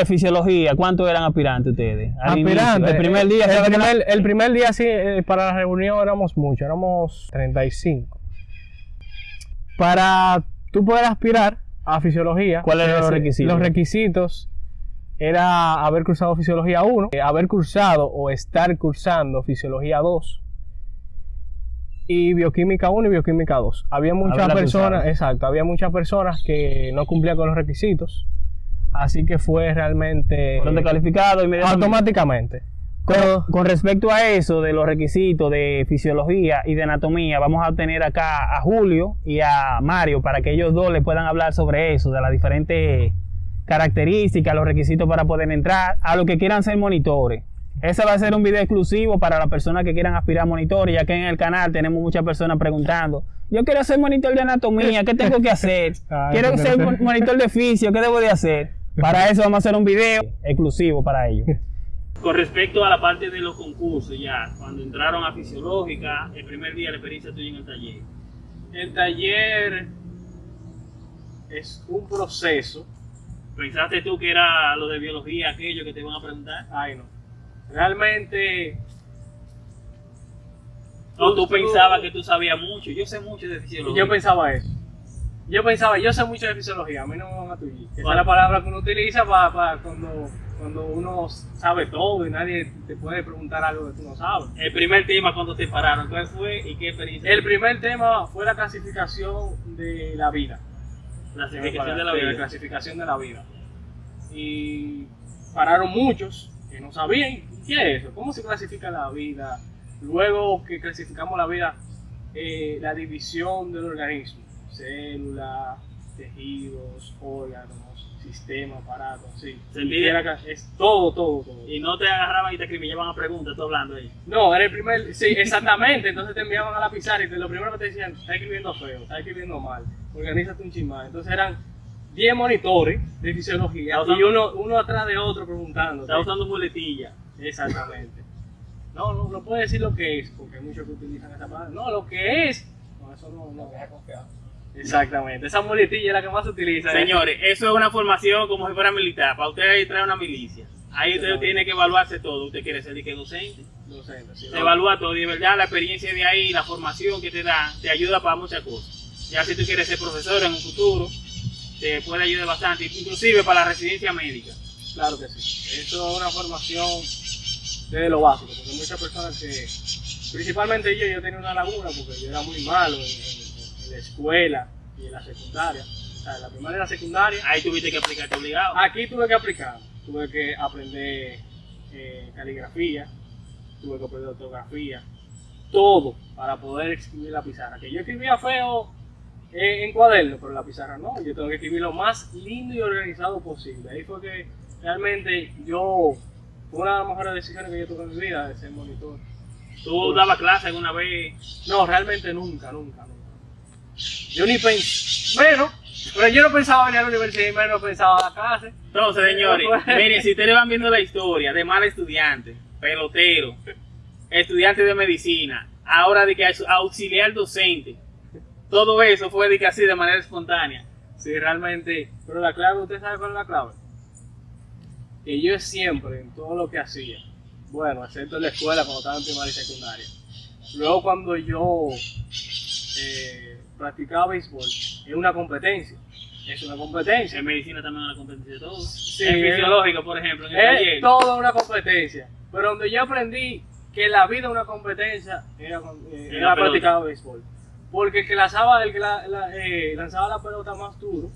de fisiología, ¿cuántos eran aspirantes ustedes? Aspirantes. El primer día, el ¿sabe que primer, el primer día sí, eh, para la reunión éramos muchos, éramos 35. Para tú poder aspirar a fisiología, ¿Cuáles eran los eh, requisitos? Los requisitos era haber cursado fisiología 1, eh, haber cursado o estar cursando fisiología 2 y bioquímica 1 y bioquímica 2. Había muchas personas, exacto, había muchas personas que no cumplían con los requisitos. Así que fue realmente fueron descalificados inmediatamente? automáticamente. Con, Pero- con respecto a eso de los requisitos de fisiología y de anatomía, vamos a tener acá a Julio y a Mario para que ellos dos le puedan hablar sobre eso, de las diferentes características, los requisitos para poder entrar, a los que quieran ser monitores. Ese va a ser un video exclusivo para las personas que quieran aspirar a monitores, ya que en el canal tenemos muchas personas preguntando, yo quiero ser monitor de anatomía, ¿qué tengo que hacer? Quiero ser monitor de fisio, ¿qué debo de hacer? Para eso vamos a hacer un video exclusivo para ellos. Con respecto a la parte de los concursos, ya, cuando entraron a fisiológica, el primer día la experiencia tuya en el taller. El taller es un proceso. ¿Pensaste tú que era lo de biología, aquello que te iban a preguntar? Ay, no. Realmente. ¿O tú pensabas que tú sabías mucho? Yo sé mucho de fisiología. Yo pensaba eso. Yo pensaba, yo sé mucho de fisiología, a mí no me van a tullir. Esa es la palabra que uno utiliza para, cuando, cuando uno sabe todo y nadie te puede preguntar algo que tú no sabes. El primer tema cuando te pararon, ¿cuál fue y qué experiencia? El primer tema fue la clasificación de la vida. clasificación de la vida. clasificación de la vida. Y pararon muchos que no sabían qué es eso, cómo se clasifica la vida. Luego que clasificamos la vida, eh, la división del organismo, células, tejidos, órganos, sistema, aparatos, sí. Se Era es todo, todo, todo. Y no te agarraban y te acribillaban a preguntas, tú hablando ahí. No, era el primer, sí, exactamente. Entonces te enviaban a la pizarra y te- lo primero que te decían, está escribiendo feo, está escribiendo mal, organízate un chismán. Entonces eran 10 monitores de fisiología Está y uno, uno atrás de otro preguntando. Estaba usando muletilla. Exactamente. No, no, no puedo decir lo que es, porque hay muchos que utilizan esa palabra. No, lo que es. No, eso no, no. Exactamente. Esa muletilla es la que más se utiliza. Señores, eso es una formación como si fuera militar. Para usted ahí trae una milicia. Ahí usted tiene que evaluarse todo. Usted quiere ser de que docente. Se evalúa todo y de verdad la experiencia de ahí, la formación que te da, te ayuda para muchas cosas. Ya si tú quieres ser profesor en un futuro, te puede ayudar bastante, inclusive para la residencia médica. Claro que sí. Eso es una formación desde lo básico, porque muchas personas que, principalmente yo, yo tenía una laguna porque yo era muy malo en- en la escuela y en la secundaria. O sea, en la primaria y la secundaria. Ahí tuviste que aplicarte obligado. Aquí tuve que aplicar, tuve que aprender eh, caligrafía, tuve que aprender ortografía, todo para poder escribir la pizarra. Que yo escribía feo eh, en cuaderno, pero la pizarra no, yo tengo que escribir lo más lindo y organizado posible. Ahí fue que realmente yo, fue una de las mejores decisiones que yo tuve en mi vida de ser monitor. Tú dabas clase alguna vez. No, realmente nunca, nunca, nunca. Yo ni pensé, bueno, pero yo no pensaba venir a la universidad y menos pensaba a la clase. Entonces, señores, Pues. miren, si ustedes van viendo la historia de mal estudiante, pelotero, estudiante de medicina, ahora de que es auxiliar docente, todo eso fue de que así de manera espontánea. Sí, realmente. Pero la clave, ¿usted sabe cuál es la clave? Que yo siempre, en todo lo que hacía, bueno, excepto en la escuela cuando estaba en primaria y secundaria, luego cuando yo eh, practicaba béisbol, es una competencia. Es una competencia. En medicina también una competencia de todo. Sí, en es- fisiológico, por ejemplo, en el Es toda una competencia. Pero donde yo aprendí que la vida es una competencia, era, eh, era practicaba béisbol. Porque el que lanzaba, el que la- la- eh, lanzaba la pelota más duro,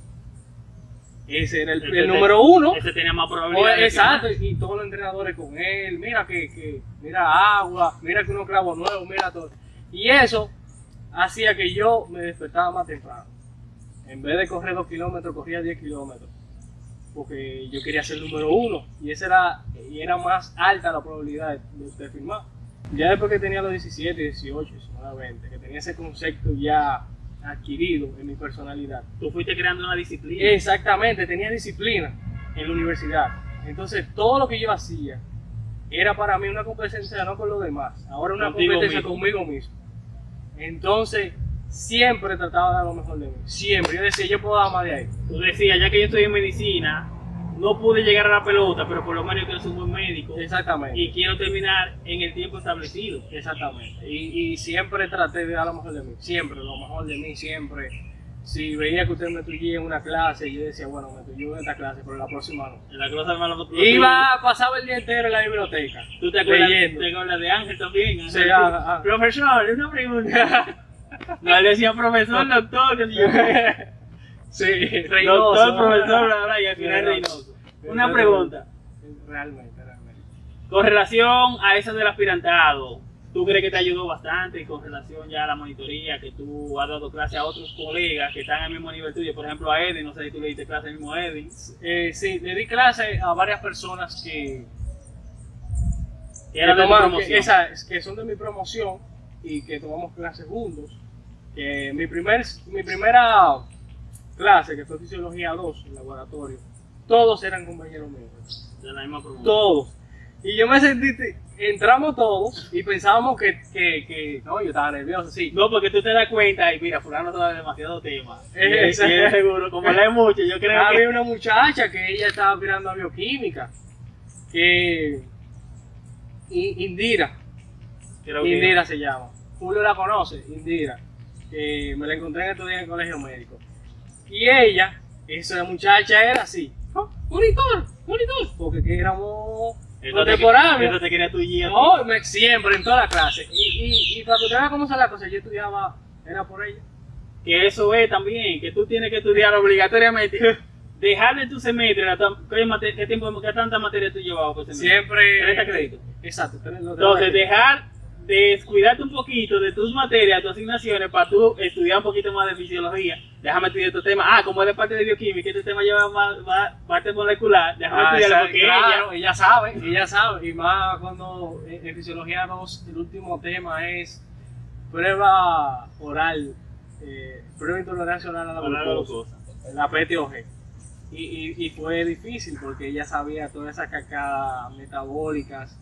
ese era el, el número uno. Ese tenía más probabilidad. exacto, y todos los entrenadores con él, mira que, que mira agua, mira que unos clavos nuevos, mira todo. Y eso hacía que yo me despertaba más temprano. En vez de correr dos kilómetros, corría 10 kilómetros. Porque yo quería ser número uno. Y esa era, y era más alta la probabilidad de, de usted firmar. Ya después que tenía los 17, 18, 19, 20, que tenía ese concepto ya adquirido en mi personalidad. Tú fuiste creando una disciplina. Exactamente, tenía disciplina en la universidad. Entonces, todo lo que yo hacía era para mí una competencia no con los demás, ahora una Contigo competencia mismo. conmigo mismo. Entonces, siempre trataba de dar lo mejor de mí. Siempre. Yo decía, yo puedo dar más de ahí. Tú decías, ya que yo estoy en medicina, no pude llegar a la pelota, pero por lo menos quiero ser un buen médico Exactamente. y quiero terminar en el tiempo establecido. Exactamente. Y, y siempre traté de dar lo mejor de mí. Siempre, lo mejor de mí, siempre. Si veía que usted me tullía en una clase, yo decía, bueno, me tuyó en esta clase, pero la próxima no. En la cosa hermano, Iba, pasaba el día entero en la biblioteca. ¿Tú te acuerdas, te acuerdas de Ángel también? Sí, Ángel, ah, ah. Profesor, una pregunta. no, le decía profesor, doctor, que si yo. Sí. Doctor, profesor, bla, y al final Reynoso. Una pregunta. Realmente, realmente. Con relación a eso del aspirantado, ¿tú crees que te ayudó bastante con relación ya a la monitoría, que tú has dado clase a otros colegas que están al mismo nivel tuyo? Por ejemplo, a Edwin, no sé si tú le diste clase al mismo Edwin. Eh, sí, le di clase a varias personas que, Que era que, de tomaron- que- esa- que son de mi promoción y que tomamos clases juntos. Que mi, primer, mi primera clase, que fue Fisiología 2, en laboratorio, todos eran compañeros míos. De la misma promoción. Todos. Y yo me sentí, entramos todos y pensábamos que, que, que no, yo estaba nervioso, sí. No, porque tú te das cuenta y mira, fulano sabe demasiado tema. Es seguro, como lee mucho, yo creo Había que... una muchacha que ella estaba mirando a bioquímica, que Indira, creo que- Indira se llama. Julio la conoce, Indira. Que me la encontré en estos días en el colegio médico. Y ella, esa muchacha era así. "Ah, Monitor, monitor. Porque que éramos Contemporáneos. Eso te quería tu guía. No, me- siempre, en toda la clase. Y, y, y para que usted vea cómo son las cosas, yo estudiaba, era por ella. Que eso es también, que tú tienes que estudiar obligatoriamente. Dejar de tu semestre, ¿qué, tiempo, qué tanta materia tú llevabas por semestre? Siempre. 30 créditos. Exacto. Entonces, dejar de descuidarte un poquito de tus materias, tus asignaciones, para tú estudiar un poquito más de fisiología. Déjame estudiar estos temas. Ah, como es de parte de bioquímica, este tema lleva más, más parte molecular. Déjame Ah, estudiarlo porque claro, ella. ella sabe, ella sabe. Y más cuando en, en Fisiología 2 el último tema es prueba oral, eh, prueba intolerancia oral a la glucosa. la PTOG. Y, y, y fue difícil porque ella sabía todas esas cacadas metabólicas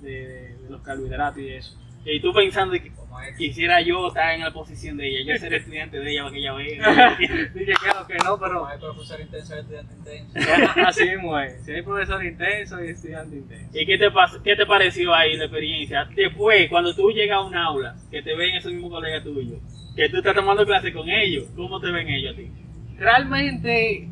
de, los carbohidratos y eso. Y tú pensando que quisiera yo estar en la posición de ella, yo ser estudiante de ella para que ella vea. Dije claro que no, pero hay profesor intenso y estudiante intenso. así mismo es. Si hay profesor intenso y estudiante intenso. ¿Y qué te, qué te pareció ahí la experiencia? Después, cuando tú llegas a un aula, que te ven esos mismos colegas tuyos, que tú estás tomando clase con ellos, ¿cómo te ven ellos a ti? Realmente...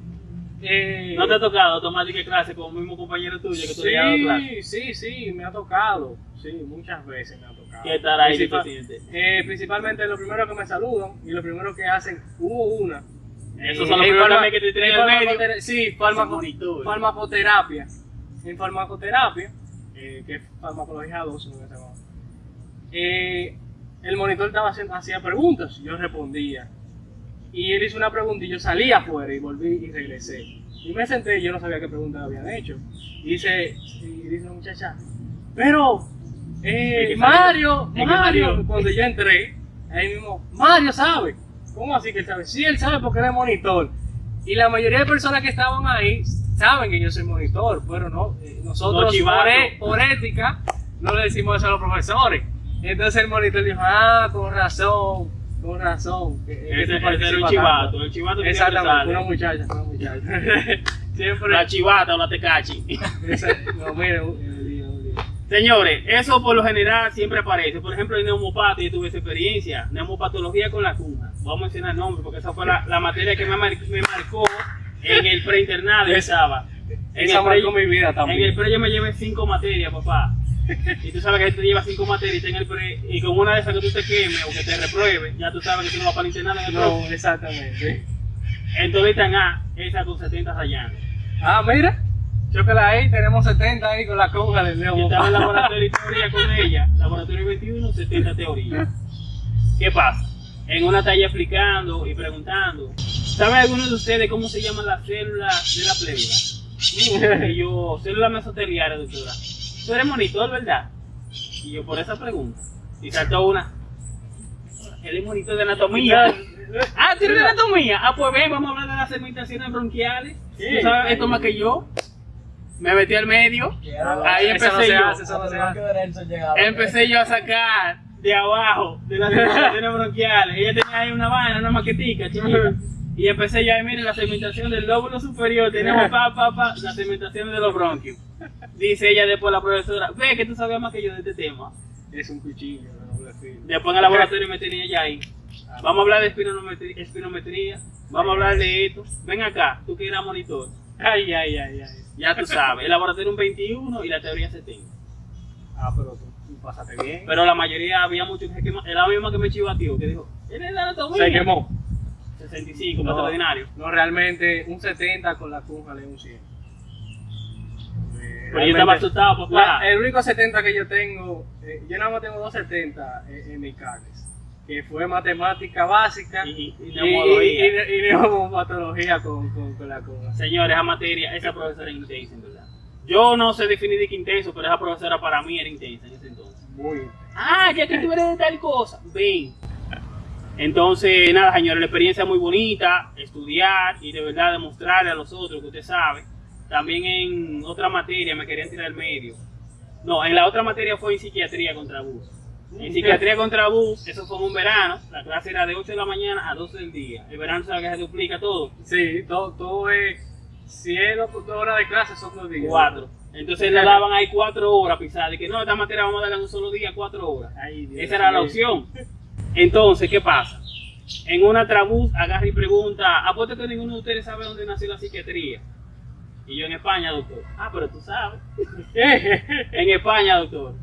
eh, ¿No te ha tocado tomar de clase con un mismo compañero tuyo que tú dado clase? Sí, sí, sí, me ha tocado. Sí, muchas veces me ha tocado. ¿Qué tal ahí Principal- eh, principalmente lo primero que me saludan y lo primero que hacen, hubo una. Esos Eh, son los primeros que te tienen en el medio. farmacotera- Sí, farmaco- farmacoterapia. En farmacoterapia, que es farmacología 2, en ese momento, eh, el monitor estaba haciendo, hacía preguntas, yo respondía. Y él hizo una pregunta y yo salí afuera y volví y regresé. Y me senté y yo no sabía qué preguntas habían hecho. Y dice, y dice una muchacha, pero, eh, Mario, Mario, cuando yo entré, ahí mismo, Mario sabe. ¿Cómo así que él sabe? Sí, él sabe porque él es monitor. Y la mayoría de personas que estaban ahí saben que yo soy monitor, pero no, eh, nosotros No por, e- por ética no le decimos eso a los profesores. Entonces el monitor dijo, ah, con razón, con razón. que- que Ese, ese era el participas chivato, tanto". el chivato que Exactamente, una muchacha, una muchacha. Siempre. La chivata o la tecachi. esa- no, un- un un lío. Señores, eso por lo general siempre aparece. Por ejemplo, en neumopatía yo tuve esa experiencia. Neumopatología con la cuna. Vamos a mencionar nombres porque esa fue la, la materia que me, mar- me marcó en el preinternado. Yo estaba. En Esa el, pre, marcó mi vida en también. el pre yo me llevé cinco materias, papá. Y tú sabes que tú llevas cinco materias y, en el pre, y con una de esas que tú te quemes o que te repruebe, ya tú sabes que tú no vas para el internado en el No, exactamente. Entonces están A, esa con 70 rayando. Ah, mira. Chócala ahí, tenemos 70 ahí con la conga del Leo. Yo estaba en laboratorio de teoría con ella, laboratorio 21, 70 teoría. ¿Qué pasa? En una talla explicando y preguntando, ¿sabe alguno de ustedes cómo se llaman las células de la pleura? Y yo, célula mesoteliaria, doctora. Tú eres monitor, ¿verdad? Y yo, por esa pregunta. Y saltó una. Él es monitor de anatomía. Ah, ¿tienes de anatomía? Ah, pues ven, vamos a hablar de las segmentaciones bronquiales. Sí. ¿Tú sabes esto más que yo? Me metí al medio. Ahí empecé yo. Empecé yo a sacar de abajo, de las segmentaciones bronquiales. Ella tenía ahí una vaina, una maquetica chiquita. Y empecé ya, miren, la segmentación del lóbulo superior, tenemos pa, pa, pa, la segmentación de los bronquios. Dice ella después la profesora, ve que tú sabes más que yo de este tema. Es un cuchillo filo. Después en el laboratorio me tenía ya ahí. Vamos a hablar de espinometría, espinometría, vamos a hablar de esto. Ven acá, tú que eras monitor. Ay, ay, ay, ay. Ya tú sabes, el laboratorio un 21 y la teoría 70. Ah, pero tú, pasaste bien. Pero la mayoría había muchos que quemaban. Era la misma que me chivateó, que dijo, ¿eres de anatomía? Se quemó. 65, No. más ordinario. No, realmente un 70 con la cújala y un 100. Eh, Pero yo estaba asustado, papá. La- el único 70 que yo tengo, eh, yo nada más tengo dos 70 en, en mis carnes, que fue matemática básica Y- y y, y- neumomatología con, con, con la cújula. Señores, esa materia, esa profesora era intensa, en verdad. Yo no sé definir de qué intenso, pero esa profesora para mí era intensa en ese entonces. Muy Ah, ya que tú eres de tal cosa, ven. Entonces, nada, señores, la experiencia es muy bonita, estudiar y de verdad demostrarle a los otros que usted sabe. También en otra materia me querían tirar el medio. No, en la otra materia fue en psiquiatría contra bus. En psiquiatría contra bus, eso fue en un verano, la clase era de 8 de la mañana a 12 del día. El verano sabe que se duplica todo. Sí, todo, todo es, si es dos dos horas de clase son dos días. Cuatro. Entonces le daban ahí cuatro horas pisadas. De que no, esta materia vamos a darle en un solo día cuatro horas. Ay, Dios Esa era la opción. Entonces, ¿qué pasa? En una trabús agarra y pregunta, apuesto que ninguno de ustedes sabe dónde nació la psiquiatría. Y yo en España, doctor. Ah, pero tú sabes. en España, doctor.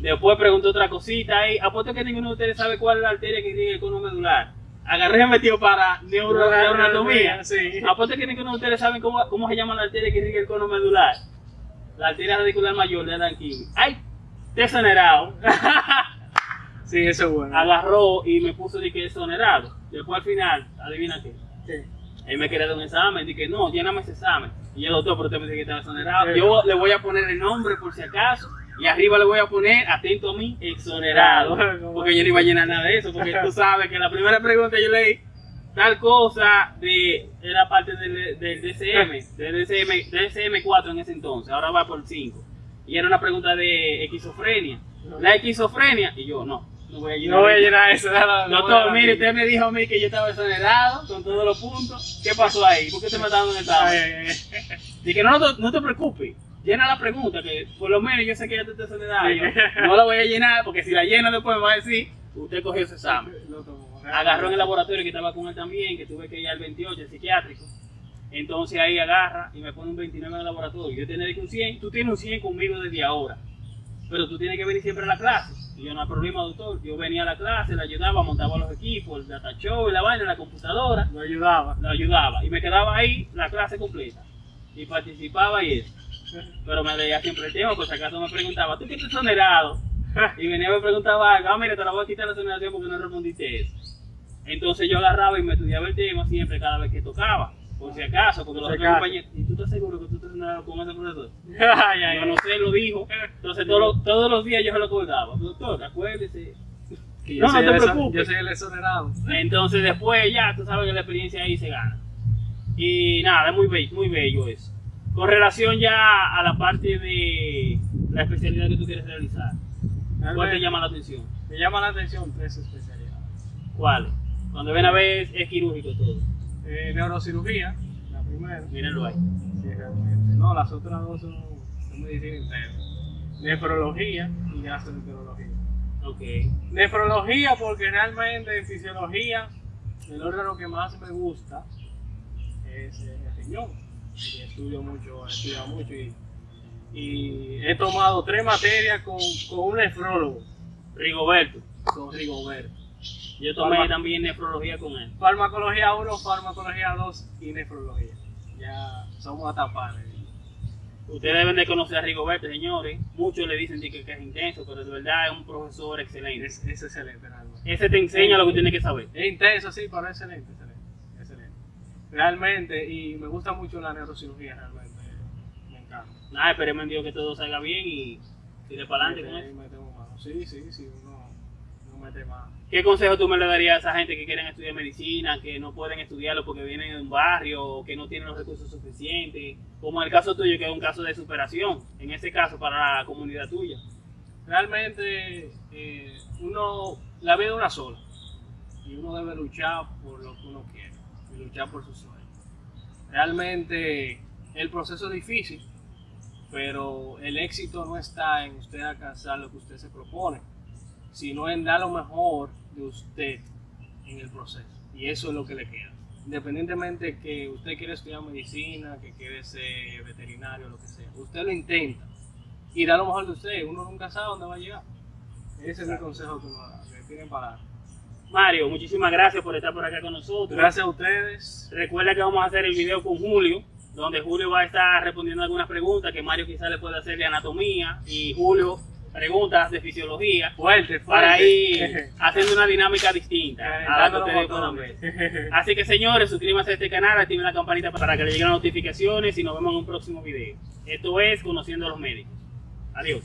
Después preguntó otra cosita ahí. Apuesto que ninguno de ustedes sabe cuál es la arteria que tiene el cono medular. Agarré y metió para neuro, neuroanatomía. Sí. Apuesto que ninguno de ustedes saben cómo, cómo se llama la arteria que irriga el cono medular. La arteria radicular mayor de Aranquín. ¡Ay! Desonerado. Sí, eso es bueno. Agarró y me puso de que desonerado. Después al final, adivina qué. Sí. Él me quería dar un examen. Dije, no, lléname ese examen. Y yo, doctor, pero usted me dice que está exonerado. Sí. Yo le voy a poner el nombre por si acaso. Y arriba le voy a poner, atento a mí, exonerado. Porque yo no iba a llenar nada de eso. Porque tú sabes que la primera pregunta yo leí tal cosa de era parte del, del DCM, del DCM, DCM4 en ese entonces, ahora va por 5. Y era una pregunta de esquizofrenia. La esquizofrenia, y yo no, no voy a llenar No voy a eso. llenar eso. déjalo, no a Doctor, mire, usted me dijo a mí que yo estaba exonerado con todos los puntos. ¿Qué pasó ahí? ¿Por qué usted me está dando un Ay, examen? ay, ay. Dije, no, no, te- no te preocupes. Llena la pregunta, que por lo menos yo sé que ya te está exonerado. Yo no la voy a llenar, porque si la llena después me va a decir, usted cogió ese examen. Agarró en el laboratorio que estaba con él también, que tuve que ir al 28, el psiquiátrico. Entonces ahí agarra y me pone un 29 en el laboratorio. Yo tenía que un 100, tú tienes un 100 conmigo desde ahora. Pero tú tienes que venir siempre a la clase. Y yo no hay problema, doctor. Yo venía a la clase, le ayudaba, montaba los equipos, el data show, la vaina, la computadora. Lo ayudaba. Lo ayudaba. Y me quedaba ahí la clase completa. Y participaba y eso. Pero me leía siempre el tema, por si acaso me preguntaba, ¿tú qué estás exonerado? Y venía y me preguntaba ah, mira, te la voy a quitar la exoneración porque no respondiste eso. Entonces yo agarraba y me estudiaba el tema siempre cada vez que tocaba. Por si acaso, porque los si otros compañeros, ¿y tú estás seguro que tú estás exonerado con ese profesor? Ay, ay, Yo no sé, lo dijo. Entonces todos los, todos los días yo se lo acordaba. Doctor, acuérdese. Que No, no te preocupes. Yo soy el exonerado. Entonces después ya, tú sabes que la experiencia ahí se gana. Y nada, es muy bello, muy bello eso. Con relación ya a la parte de la especialidad que tú quieres realizar, ¿cuál te llama la atención? Me llama la atención tres especialidades. ¿Cuál? Cuando ven a ver es quirúrgico todo. Eh, neurocirugía, la primera. Mírenlo ahí. Sí, realmente. No, las otras dos son, son medicina interna. Nefrología y gastroenterología. Ok. Nefrología porque realmente en fisiología el órgano que más me gusta es el riñón. Y estudio mucho, he estudiado mucho y, y he tomado tres materias con, con un nefrólogo, Rigoberto. con Rigoberto. Yo tomé también nefrología con él. Farmacología 1, farmacología 2 y nefrología. Ya somos hasta panes. Ustedes deben de conocer a Rigoberto, señores. Muchos le dicen que, que es intenso, pero de verdad es un profesor excelente. Es, es excelente realmente. Ese te enseña lo que tienes que saber. Es intenso, sí, pero es excelente, excelente, excelente. Realmente, y me gusta mucho la neurocirugía, realmente. Me encanta. Nada, esperemos en Dios que todo salga bien y tire para adelante con eso. Sí, sí, sí, uno, uno mete mano. ¿Qué consejo tú me le darías a esa gente que quieren estudiar medicina, que no pueden estudiarlo porque vienen de un barrio o que no tienen los recursos suficientes? Como el caso tuyo, que es un caso de superación, en este caso para la comunidad tuya. Realmente, eh, uno, la vida es una sola. Y uno debe luchar por lo que uno quiere. y luchar por sus sueños. Realmente el proceso es difícil, pero el éxito no está en usted alcanzar lo que usted se propone, sino en dar lo mejor de usted en el proceso. Y eso es lo que le queda. Independientemente que usted quiera estudiar medicina, que quiere ser veterinario, lo que sea, usted lo intenta y da lo mejor de usted. Uno nunca sabe dónde va a llegar. Ese es mi consejo que, que tienen para. Mario, muchísimas gracias por estar por acá con nosotros. Gracias a ustedes. Recuerda que vamos a hacer el video con Julio, donde Julio va a estar respondiendo algunas preguntas que Mario quizás le puede hacer de anatomía y Julio preguntas de fisiología Fuerte, fuerte. para ir haciendo una dinámica distinta a la que ustedes. Así que señores, suscríbanse a este canal, activen la campanita para que les lleguen las notificaciones y nos vemos en un próximo video. Esto es Conociendo a los Médicos. Adiós.